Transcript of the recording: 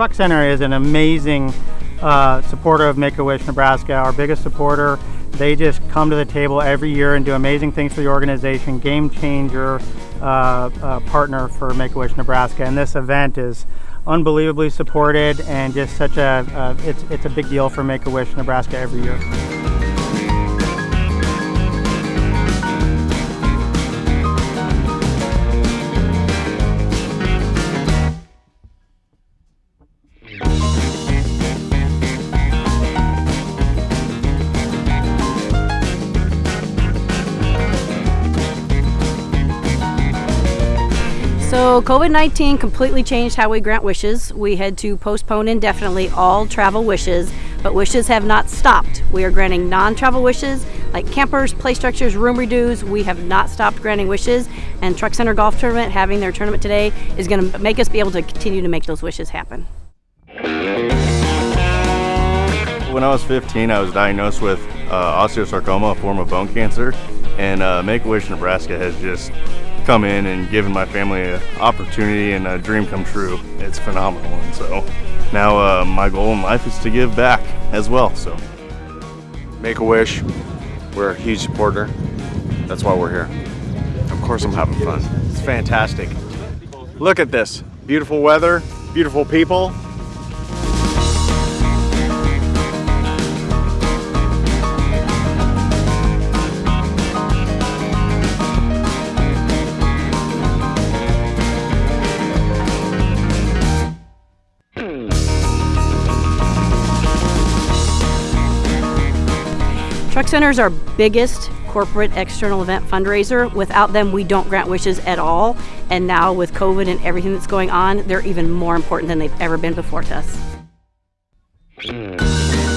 Truck Center is an amazing uh, supporter of Make-A-Wish Nebraska, our biggest supporter. They just come to the table every year and do amazing things for the organization, game changer uh, uh, partner for Make-A-Wish Nebraska. And this event is unbelievably supported and just such a, uh, it's, it's a big deal for Make-A-Wish Nebraska every year. So COVID-19 completely changed how we grant wishes. We had to postpone indefinitely all travel wishes, but wishes have not stopped. We are granting non-travel wishes like campers, play structures, room redos. We have not stopped granting wishes and Truck Center Golf Tournament having their tournament today is going to make us be able to continue to make those wishes happen. When I was 15, I was diagnosed with uh, osteosarcoma, a form of bone cancer, and uh, Make-A-Wish Nebraska has just come in and given my family an opportunity and a dream come true. It's phenomenal. And so now uh, my goal in life is to give back as well. So Make-A-Wish, we're a huge supporter. That's why we're here. Of course I'm having fun. It's fantastic. Look at this. Beautiful weather, beautiful people. Truck Center is our biggest corporate external event fundraiser. Without them, we don't grant wishes at all. And now with COVID and everything that's going on, they're even more important than they've ever been before to us. Hmm.